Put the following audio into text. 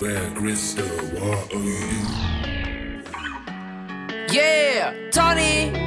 Where Crystal, what are you? Yeah, Tony.